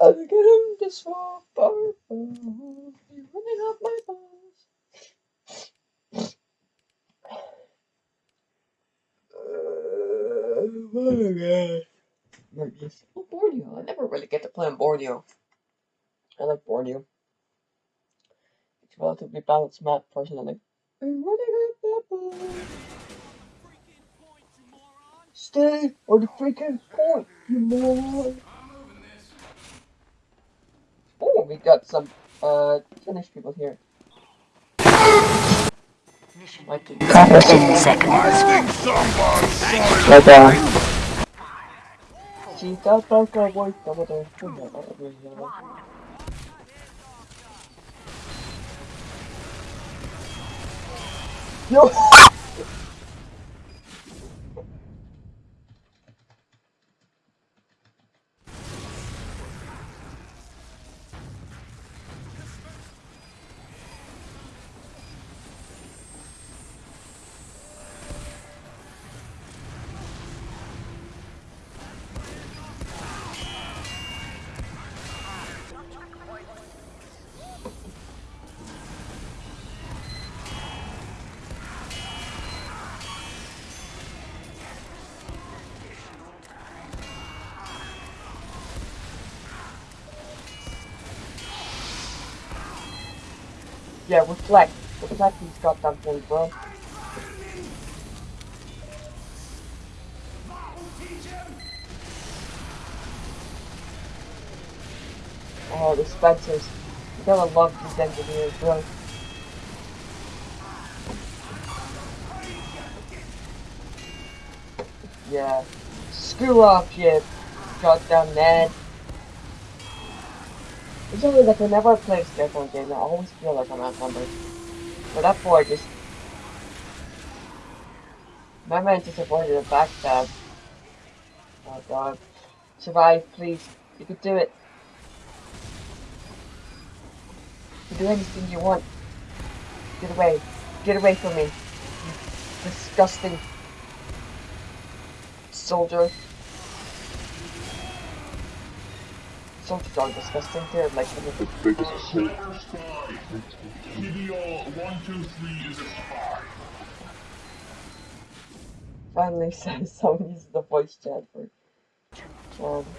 I'm getting this far, far, far. You're running up my balls. Uh, oh my god. Oh, Borneo. I never really get to play on Borneo. I like Borneo. It's a relatively balanced map, personally. I'm running up my balls. Stay on the freaking point, you moron. Oh, we got some uh Finnish people here. Might be- Ten seconds. Right there. Cheetah Parker voittava toi kunnolla. Joo! Yeah, reflect. Reflect these goddamn things, bro. Oh, the Spencers. You gotta love these engineers, bro. Yeah. Screw off, you goddamn Ned. It's only like whenever I play a skateboard game, I always feel like I'm outnumbered. But that boy just... My man just avoided a backstab. Oh god. Survive, please. You could do it. You can do anything you want. Get away. Get away from me. You disgusting soldier. Soldiers are disgusting. They're like The biggest. Solar spy. PDO one two three is a spy. finally says someone uses the voice chat for um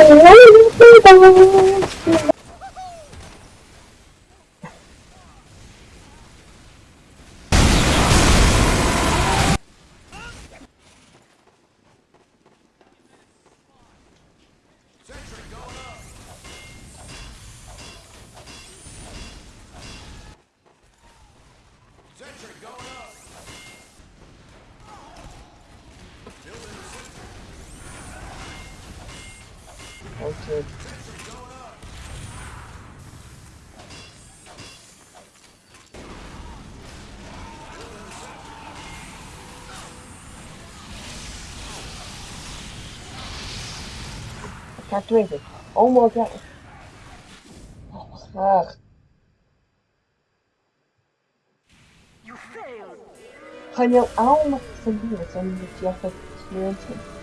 Okay. I can't do anything. Oh my god. You failed. kan jou allemaal senderen, zijn dat je hebt experiencing.